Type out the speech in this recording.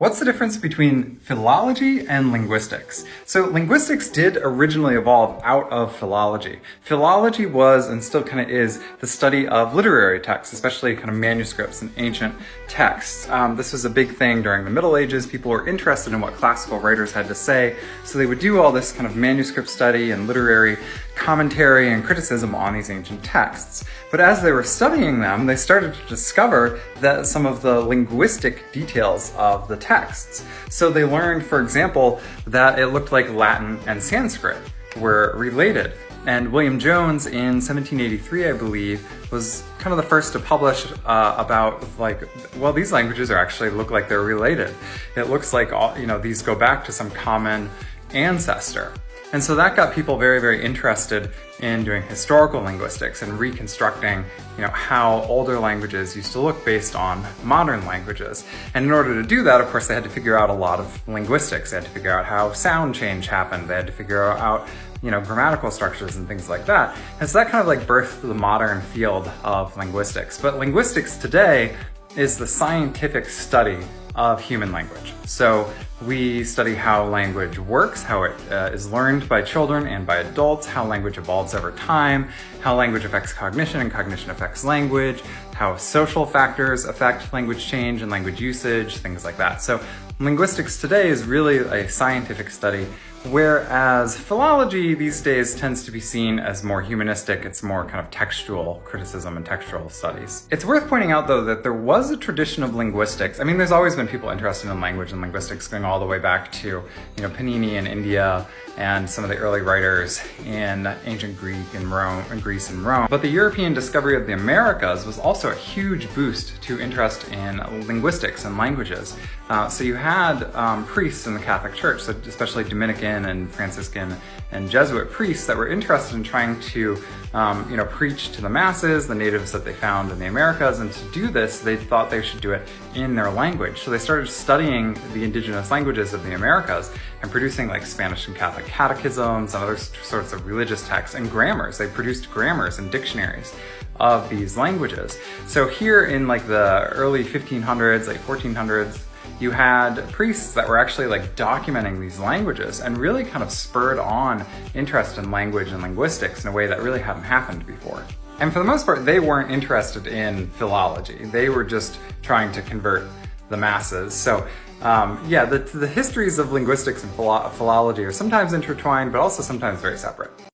What's the difference between philology and linguistics? So linguistics did originally evolve out of philology. Philology was, and still kind of is, the study of literary texts, especially kind of manuscripts and ancient texts. Um, this was a big thing during the Middle Ages. People were interested in what classical writers had to say, so they would do all this kind of manuscript study and literary commentary and criticism on these ancient texts. But as they were studying them, they started to discover that some of the linguistic details of the texts. So they learned, for example, that it looked like Latin and Sanskrit were related. And William Jones in 1783, I believe, was kind of the first to publish uh, about like, well, these languages are actually look like they're related. It looks like all, you know, these go back to some common ancestor. And so that got people very, very interested in doing historical linguistics and reconstructing, you know, how older languages used to look based on modern languages. And in order to do that, of course, they had to figure out a lot of linguistics. They had to figure out how sound change happened. They had to figure out, you know, grammatical structures and things like that. And so that kind of like birthed the modern field of linguistics. But linguistics today is the scientific study of human language. So we study how language works, how it uh, is learned by children and by adults, how language evolves over time, how language affects cognition and cognition affects language, how social factors affect language change and language usage, things like that. So linguistics today is really a scientific study Whereas philology these days tends to be seen as more humanistic, it's more kind of textual criticism and textual studies. It's worth pointing out though that there was a tradition of linguistics. I mean, there's always been people interested in language and linguistics going all the way back to, you know, Panini in India and some of the early writers in ancient Greek and Rome, and Greece and Rome. But the European discovery of the Americas was also a huge boost to interest in linguistics and languages. Uh, so you had um, priests in the Catholic Church, so especially Dominican and Franciscan and Jesuit priests that were interested in trying to, um, you know, preach to the masses, the natives that they found in the Americas, and to do this, they thought they should do it in their language. So they started studying the indigenous languages of the Americas and producing like Spanish and Catholic catechisms and other sorts of religious texts and grammars. They produced grammars and dictionaries of these languages. So here in like the early 1500s, like 1400s, you had priests that were actually like documenting these languages and really kind of spurred on interest in language and linguistics in a way that really hadn't happened before. And for the most part, they weren't interested in philology. They were just trying to convert the masses. So um, yeah, the, the histories of linguistics and philology are sometimes intertwined, but also sometimes very separate.